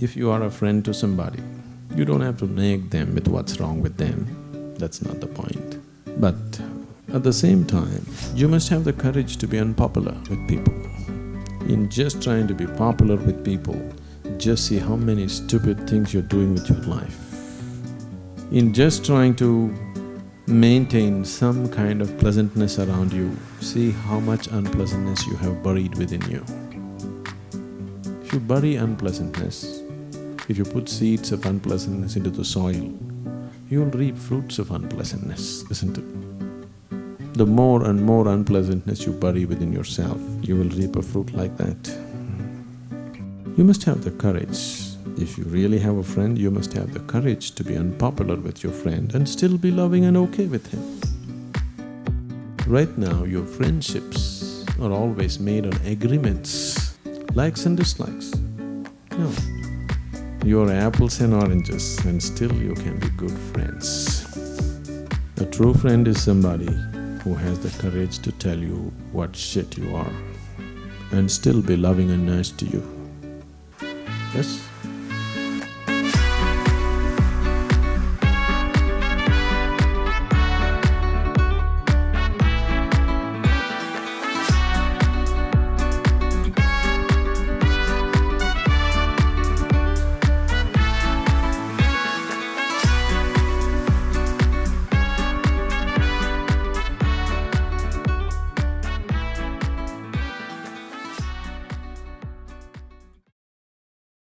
If you are a friend to somebody, you don't have to nag them with what's wrong with them, that's not the point. But at the same time, you must have the courage to be unpopular with people. In just trying to be popular with people, just see how many stupid things you're doing with your life. In just trying to maintain some kind of pleasantness around you, see how much unpleasantness you have buried within you. If you bury unpleasantness, if you put seeds of unpleasantness into the soil, you'll reap fruits of unpleasantness, isn't it? The more and more unpleasantness you bury within yourself, you will reap a fruit like that. You must have the courage. If you really have a friend, you must have the courage to be unpopular with your friend and still be loving and okay with him. Right now, your friendships are always made on agreements, likes and dislikes. No. You're apples and oranges and still you can be good friends. A true friend is somebody who has the courage to tell you what shit you are and still be loving and nice to you. Yes?